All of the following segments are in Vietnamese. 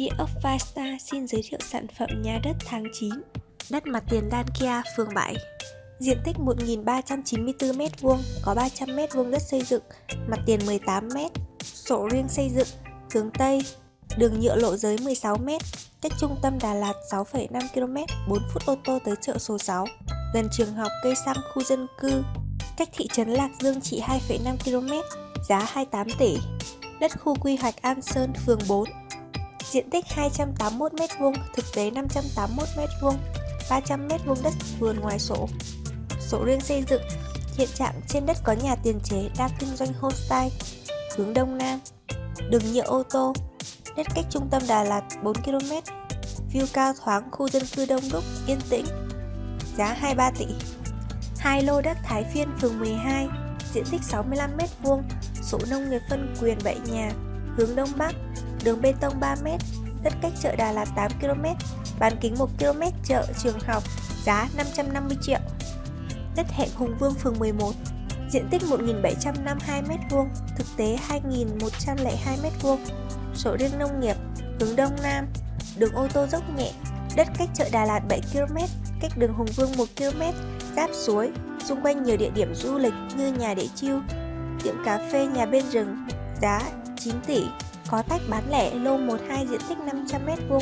Địa ốc Five xin giới thiệu sản phẩm nhà đất tháng 9 Đất mặt tiền Đan Kia, phường 7 Diện tích 1.394m2, có 300m2 đất xây dựng, mặt tiền 18m, sổ riêng xây dựng, hướng Tây, đường nhựa lộ giới 16m, cách trung tâm Đà Lạt 6,5 km, 4 phút ô tô tới chợ số 6, gần trường học cây xăng khu dân cư, cách thị trấn Lạc Dương chỉ 2,5 km, giá 28 tỷ. Đất khu quy hoạch An Sơn, phường 4, diện tích 281m2, thực tế 581m2, 300m2 đất vườn ngoài sổ. Sổ riêng xây dựng, hiện trạng trên đất có nhà tiền chế đang kinh doanh homestay, hướng đông nam, đường nhựa ô tô, đất cách trung tâm Đà Lạt 4km, view cao thoáng khu dân cư đông đúc, yên tĩnh, giá 23 tỷ. Hai lô đất Thái Phiên phường 12, diện tích 65m2, sổ nông nghiệp phân quyền 7 nhà, hướng đông bắc, đường bê tông 3m, đất cách chợ Đà Lạt 8km, bán kính 1km chợ trường học, giá 550 triệu. Đất hẹn Hùng Vương phường 11, diện tích 1.752m2, thực tế 2.102m2, sổ riêng nông nghiệp, hướng đông nam, đường ô tô dốc nhẹ, đất cách chợ Đà Lạt 7km, cách đường Hùng Vương 1km, giáp suối, xung quanh nhiều địa điểm du lịch như nhà để chiêu, tiệm cà phê nhà bên rừng, giá 9 tỷ có tách bán lẻ lô 12 diện tích 500m2,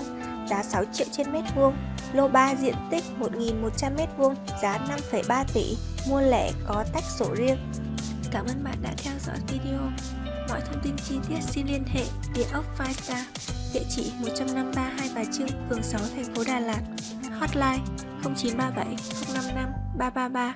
giá 6 triệu trên mét vuông, lô 3 diện tích 1.100m2, giá 5,3 tỷ, mua lẻ có tách sổ riêng. Cảm ơn bạn đã theo dõi video. Mọi thông tin chi tiết xin liên hệ địa ốc Five Star, địa chỉ 153 Hai Bà Trưng, phường 6, thành phố Đà Lạt, hotline 0937 055 333.